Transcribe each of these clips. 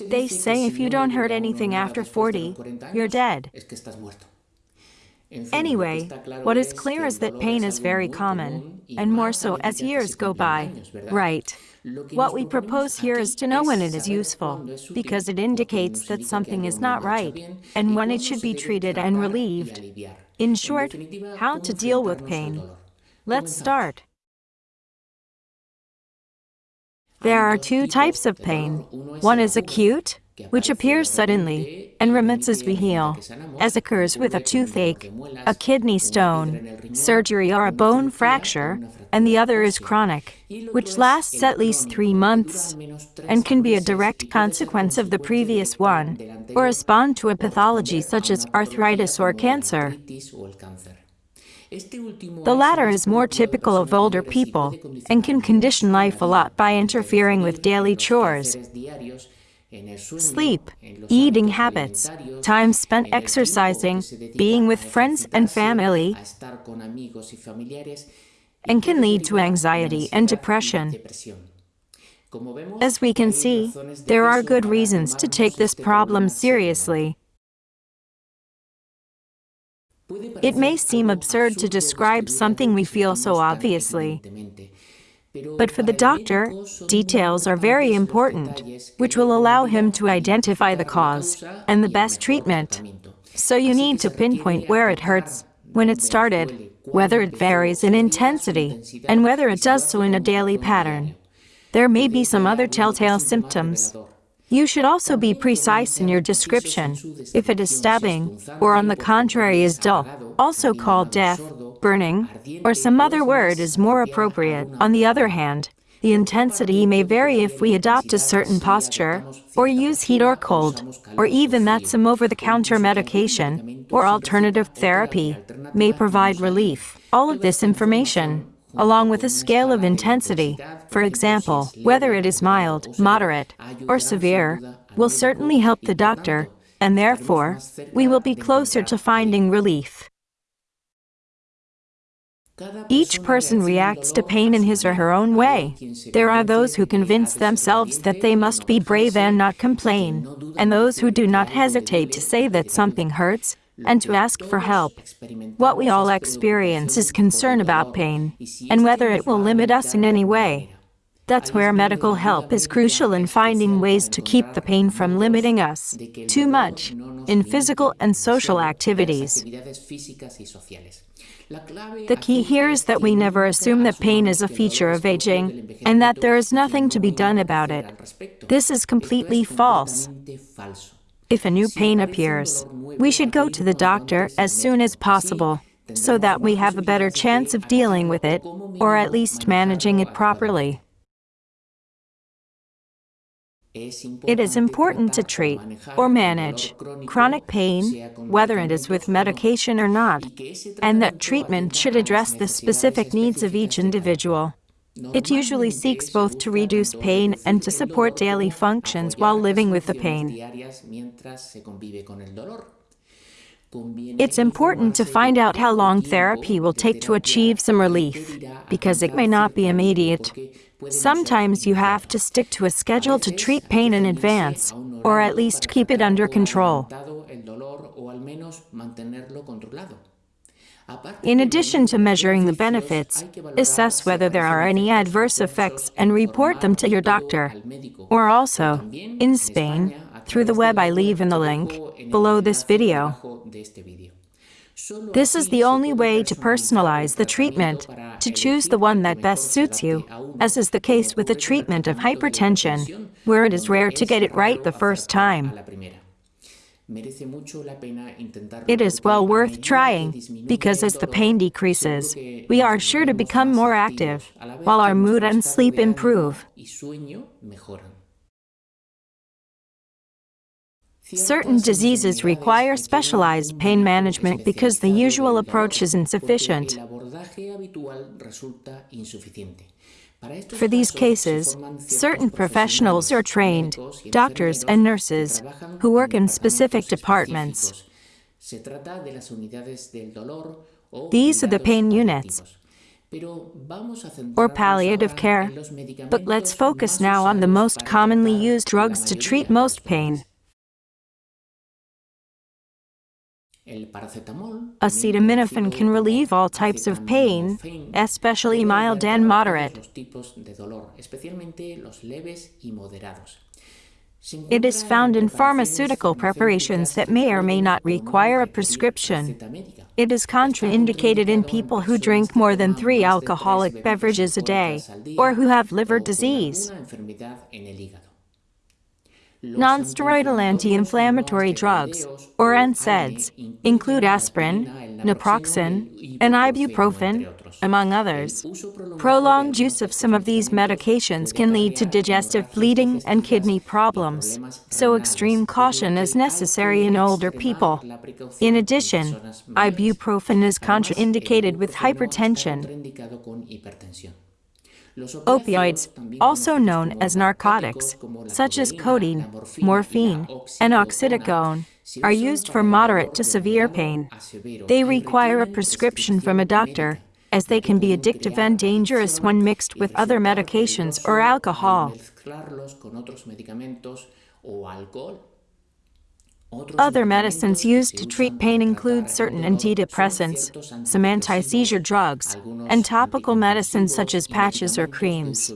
They say if you don't hurt anything after 40, you're dead. Anyway, what is clear is that pain is very common, and more so as years go by. Right. What we propose here is to know when it is useful, because it indicates that something is not right, and when it should be treated and relieved. In short, how to deal with pain. Let's start. There are two types of pain. One is acute, which appears suddenly and remits as we heal, as occurs with a toothache, a kidney stone, surgery or a bone fracture, and the other is chronic, which lasts at least three months and can be a direct consequence of the previous one or respond to a pathology such as arthritis or cancer. The latter is more typical of older people and can condition life a lot by interfering with daily chores, sleep, eating habits, time spent exercising, being with friends and family, and can lead to anxiety and depression. As we can see, there are good reasons to take this problem seriously. It may seem absurd to describe something we feel so obviously. But for the doctor, details are very important, which will allow him to identify the cause and the best treatment. So you need to pinpoint where it hurts, when it started, whether it varies in intensity, and whether it does so in a daily pattern. There may be some other telltale symptoms, you should also be precise in your description. If it is stabbing, or on the contrary is dull, also called death, burning, or some other word is more appropriate. On the other hand, the intensity may vary if we adopt a certain posture, or use heat or cold, or even that some over-the-counter medication, or alternative therapy, may provide relief. All of this information along with a scale of intensity, for example, whether it is mild, moderate, or severe, will certainly help the doctor, and therefore, we will be closer to finding relief. Each person reacts to pain in his or her own way. There are those who convince themselves that they must be brave and not complain, and those who do not hesitate to say that something hurts and to ask for help. What we all experience is concern about pain and whether it will limit us in any way. That's where medical help is crucial in finding ways to keep the pain from limiting us too much in physical and social activities. The key here is that we never assume that pain is a feature of aging and that there is nothing to be done about it. This is completely false. If a new pain appears, we should go to the doctor as soon as possible so that we have a better chance of dealing with it, or at least managing it properly. It is important to treat or manage chronic pain, whether it is with medication or not, and that treatment should address the specific needs of each individual. It usually seeks both to reduce pain and to support daily functions while living with the pain. It's important to find out how long therapy will take to achieve some relief, because it may not be immediate. Sometimes you have to stick to a schedule to treat pain in advance, or at least keep it under control. In addition to measuring the benefits, assess whether there are any adverse effects and report them to your doctor. Or also, in Spain, through the web I leave in the link below this video. This is the only way to personalize the treatment, to choose the one that best suits you, as is the case with the treatment of hypertension, where it is rare to get it right the first time. It is well worth trying, because as the pain decreases, we are sure to become more active, while our mood and sleep improve. Certain diseases require specialized pain management because the usual approach is insufficient. For these cases, certain professionals are trained, doctors and nurses, who work in specific departments. These are the pain units. or palliative care. But let's focus now on the most commonly used drugs to treat most pain. Acetaminophen can relieve all types of pain, especially mild and moderate. It is found in pharmaceutical preparations that may or may not require a prescription. It is contraindicated in people who drink more than three alcoholic beverages a day or who have liver disease. Nonsteroidal anti-inflammatory drugs, or NSAIDs, include aspirin, naproxen, and ibuprofen, among others. Prolonged use of some of these medications can lead to digestive bleeding and kidney problems, so extreme caution is necessary in older people. In addition, ibuprofen is contraindicated with hypertension. Opioids, also known as narcotics, such as codeine, morphine, and oxycodone, are used for moderate to severe pain. They require a prescription from a doctor, as they can be addictive and dangerous when mixed with other medications or alcohol. Other medicines used to treat pain include certain antidepressants, some anti-seizure drugs, and topical medicines such as patches or creams.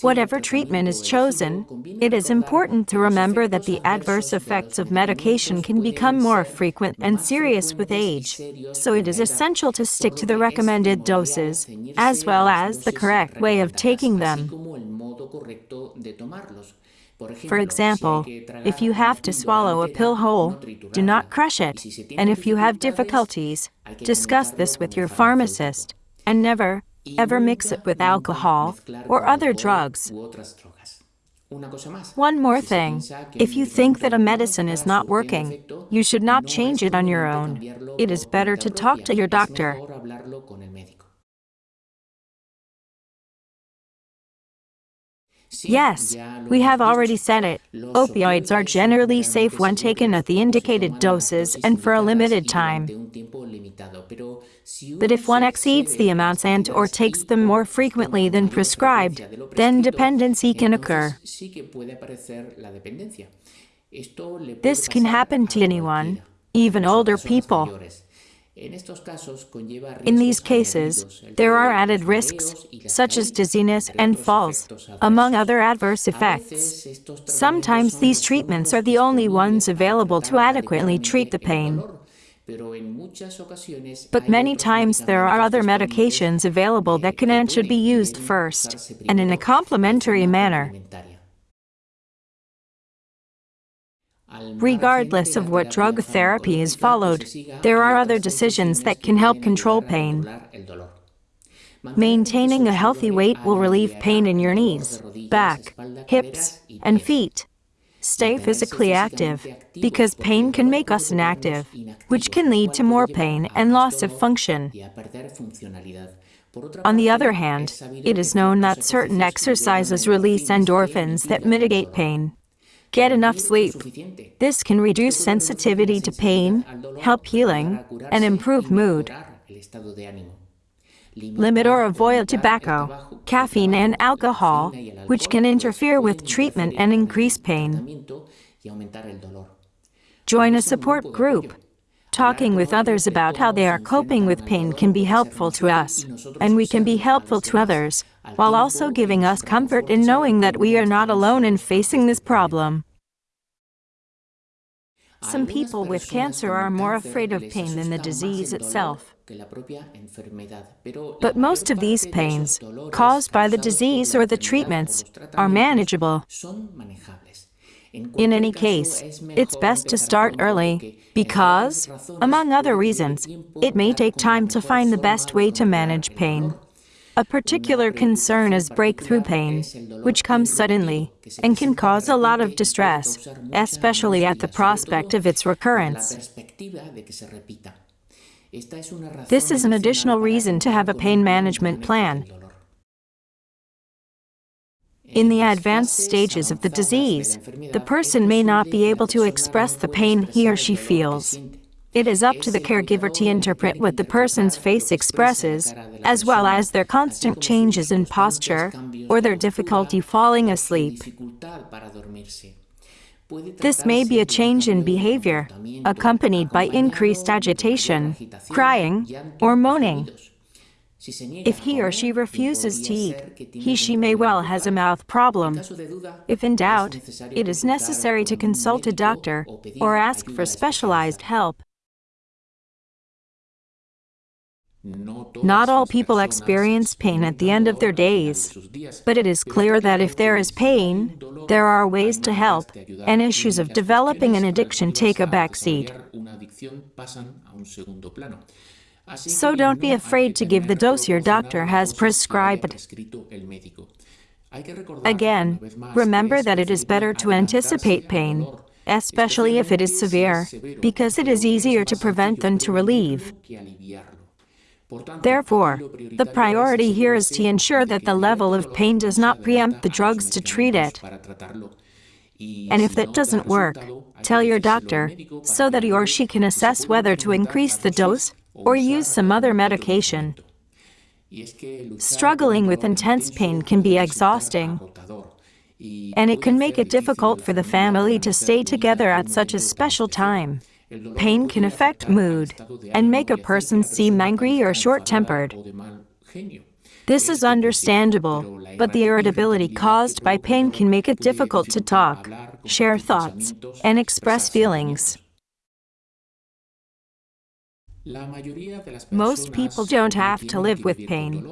Whatever treatment is chosen, it is important to remember that the adverse effects of medication can become more frequent and serious with age, so it is essential to stick to the recommended doses, as well as the correct way of taking them. For example, if you have to swallow a pill whole, do not crush it, and if you have difficulties, discuss this with your pharmacist, and never, ever mix it with alcohol or other drugs. One more thing, if you think that a medicine is not working, you should not change it on your own. It is better to talk to your doctor. Yes, we have already said it. Opioids are generally safe when taken at the indicated doses and for a limited time. But if one exceeds the amounts and or takes them more frequently than prescribed, then dependency can occur. This can happen to anyone, even older people. In these cases, there are added risks, such as dizziness and falls, among other adverse effects. Sometimes these treatments are the only ones available to adequately treat the pain. But many times there are other medications available that can and should be used first, and in a complementary manner. Regardless of what drug therapy is followed, there are other decisions that can help control pain. Maintaining a healthy weight will relieve pain in your knees, back, hips, and feet. Stay physically active, because pain can make us inactive, which can lead to more pain and loss of function. On the other hand, it is known that certain exercises release endorphins that mitigate pain. Get enough sleep. This can reduce sensitivity to pain, help healing, and improve mood. Limit or avoid tobacco, caffeine, and alcohol, which can interfere with treatment and increase pain. Join a support group. Talking with others about how they are coping with pain can be helpful to us, and we can be helpful to others while also giving us comfort in knowing that we are not alone in facing this problem. Some people with cancer are more afraid of pain than the disease itself. But most of these pains, caused by the disease or the treatments, are manageable. In any case, it's best to start early because, among other reasons, it may take time to find the best way to manage pain. A particular concern is breakthrough pain, which comes suddenly and can cause a lot of distress, especially at the prospect of its recurrence. This is an additional reason to have a pain management plan. In the advanced stages of the disease, the person may not be able to express the pain he or she feels. It is up to the caregiver to interpret what the person's face expresses, as well as their constant changes in posture or their difficulty falling asleep. This may be a change in behavior, accompanied by increased agitation, crying, or moaning. If he or she refuses to eat, he she may well has a mouth problem. If in doubt, it is necessary to consult a doctor or ask for specialized help. Not all people experience pain at the end of their days, but it is clear that if there is pain, there are ways to help, and issues of developing an addiction take a backseat. So don't be afraid to give the dose your doctor has prescribed. Again, remember that it is better to anticipate pain, especially if it is severe, because it is easier to prevent than to relieve. Therefore, the priority here is to ensure that the level of pain does not preempt the drugs to treat it. And if that doesn't work, tell your doctor so that he or she can assess whether to increase the dose or use some other medication. Struggling with intense pain can be exhausting, and it can make it difficult for the family to stay together at such a special time. Pain can affect mood and make a person seem angry or short-tempered. This is understandable, but the irritability caused by pain can make it difficult to talk, share thoughts, and express feelings. Most people don't have to live with pain.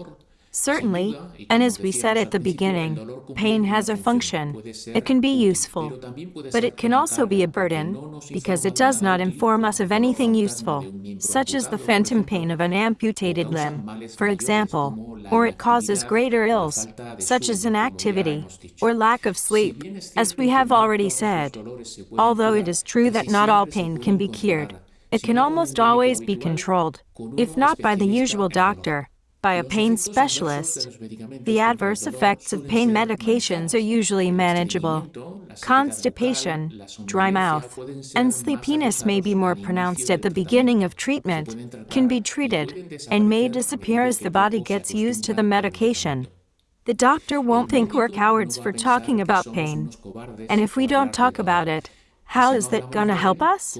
Certainly, and as we said at the beginning, pain has a function. It can be useful, but it can also be a burden because it does not inform us of anything useful, such as the phantom pain of an amputated limb, for example, or it causes greater ills, such as inactivity or lack of sleep, as we have already said. Although it is true that not all pain can be cured, it can almost always be controlled, if not by the usual doctor, by a pain specialist. The adverse effects of pain medications are usually manageable. Constipation, dry mouth, and sleepiness may be more pronounced at the beginning of treatment, can be treated, and may disappear as the body gets used to the medication. The doctor won't think we're cowards for talking about pain. And if we don't talk about it, how is that gonna help us?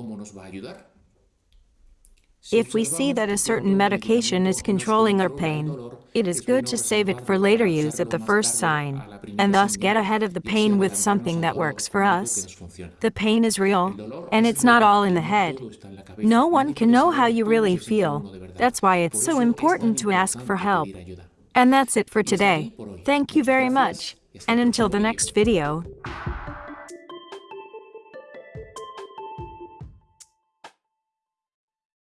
If we see that a certain medication is controlling our pain, it is good to save it for later use at the first sign, and thus get ahead of the pain with something that works for us. The pain is real, and it's not all in the head. No one can know how you really feel. That's why it's so important to ask for help. And that's it for today. Thank you very much, and until the next video.